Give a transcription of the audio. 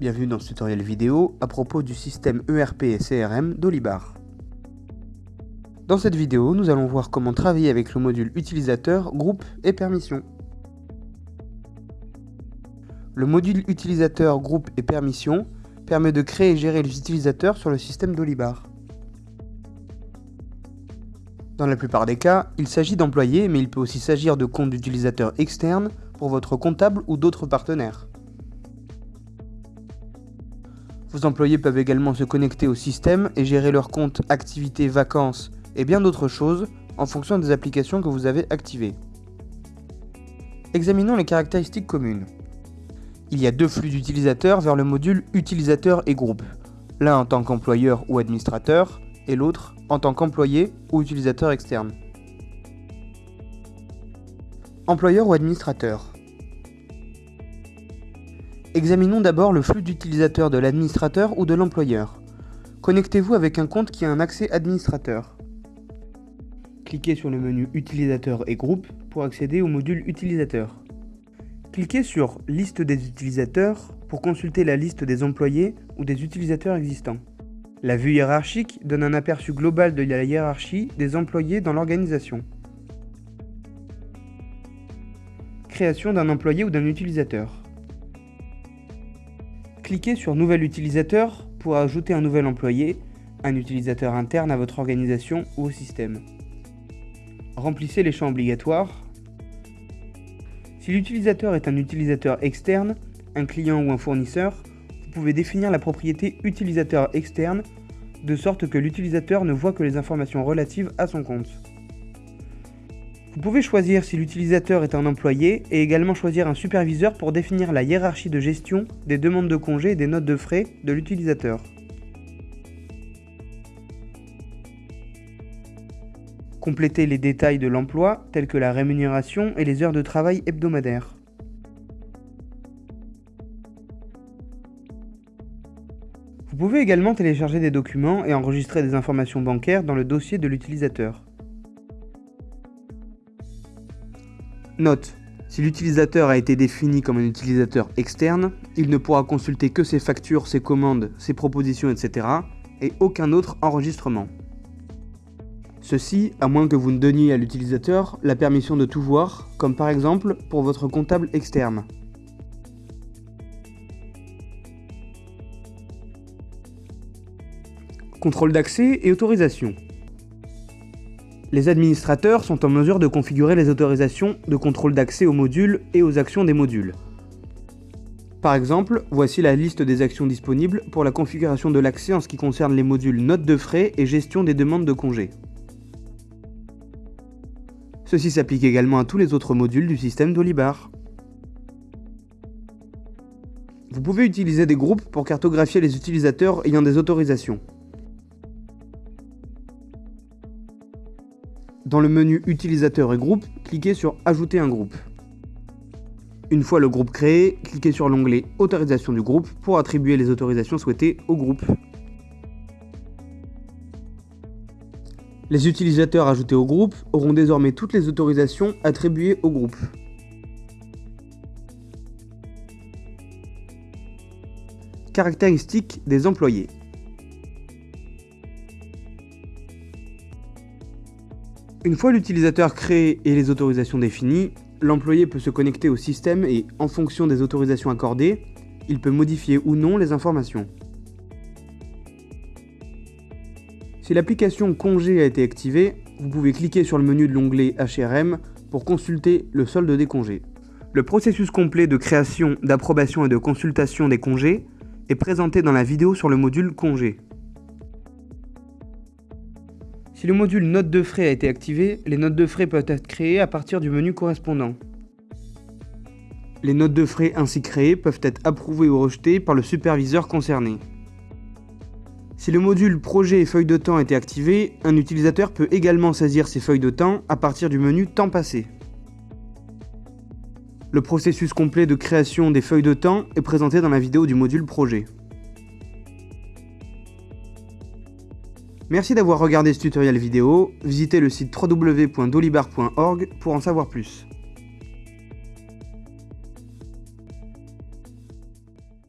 Bienvenue dans ce tutoriel vidéo à propos du système ERP et CRM d'Olibar. Dans cette vidéo, nous allons voir comment travailler avec le module utilisateur, groupe et permission. Le module utilisateur, groupe et permission permet de créer et gérer les utilisateurs sur le système d'Olibar. Dans la plupart des cas, il s'agit d'employés, mais il peut aussi s'agir de comptes d'utilisateurs externes pour votre comptable ou d'autres partenaires. Vos employés peuvent également se connecter au système et gérer leurs comptes, activités, vacances et bien d'autres choses en fonction des applications que vous avez activées. Examinons les caractéristiques communes. Il y a deux flux d'utilisateurs vers le module utilisateur et groupe, l'un en tant qu'employeur ou administrateur et l'autre en tant qu'employé ou utilisateur externe. Employeur ou administrateur Examinons d'abord le flux d'utilisateurs de l'administrateur ou de l'employeur. Connectez-vous avec un compte qui a un accès administrateur. Cliquez sur le menu Utilisateur et groupe pour accéder au module Utilisateur. Cliquez sur Liste des utilisateurs pour consulter la liste des employés ou des utilisateurs existants. La vue hiérarchique donne un aperçu global de la hiérarchie des employés dans l'organisation. Création d'un employé ou d'un utilisateur. Cliquez sur Nouvel utilisateur pour ajouter un nouvel employé, un utilisateur interne à votre organisation ou au système. Remplissez les champs obligatoires. Si l'utilisateur est un utilisateur externe, un client ou un fournisseur, vous pouvez définir la propriété utilisateur externe de sorte que l'utilisateur ne voit que les informations relatives à son compte. Vous pouvez choisir si l'utilisateur est un employé et également choisir un superviseur pour définir la hiérarchie de gestion des demandes de congés et des notes de frais de l'utilisateur. Complétez les détails de l'emploi tels que la rémunération et les heures de travail hebdomadaires. Vous pouvez également télécharger des documents et enregistrer des informations bancaires dans le dossier de l'utilisateur. Note. Si l'utilisateur a été défini comme un utilisateur externe, il ne pourra consulter que ses factures, ses commandes, ses propositions, etc. et aucun autre enregistrement. Ceci, à moins que vous ne donniez à l'utilisateur la permission de tout voir, comme par exemple pour votre comptable externe. Contrôle d'accès et autorisation. Les administrateurs sont en mesure de configurer les autorisations de contrôle d'accès aux modules et aux actions des modules. Par exemple, voici la liste des actions disponibles pour la configuration de l'accès en ce qui concerne les modules notes de frais et gestion des demandes de congés. Ceci s'applique également à tous les autres modules du système d'Olibar. Vous pouvez utiliser des groupes pour cartographier les utilisateurs ayant des autorisations. Dans le menu Utilisateur et groupe, cliquez sur Ajouter un groupe. Une fois le groupe créé, cliquez sur l'onglet Autorisation du groupe pour attribuer les autorisations souhaitées au groupe. Les utilisateurs ajoutés au groupe auront désormais toutes les autorisations attribuées au groupe. Caractéristiques des employés. Une fois l'utilisateur créé et les autorisations définies, l'employé peut se connecter au système et, en fonction des autorisations accordées, il peut modifier ou non les informations. Si l'application congé a été activée, vous pouvez cliquer sur le menu de l'onglet HRM pour consulter le solde des congés. Le processus complet de création, d'approbation et de consultation des congés est présenté dans la vidéo sur le module congé. Si le module notes de frais a été activé, les notes de frais peuvent être créées à partir du menu correspondant. Les notes de frais ainsi créées peuvent être approuvées ou rejetées par le superviseur concerné. Si le module projet et feuille de temps a été activé, un utilisateur peut également saisir ses feuilles de temps à partir du menu temps passé. Le processus complet de création des feuilles de temps est présenté dans la vidéo du module projet. Merci d'avoir regardé ce tutoriel vidéo, visitez le site www.dolibar.org pour en savoir plus.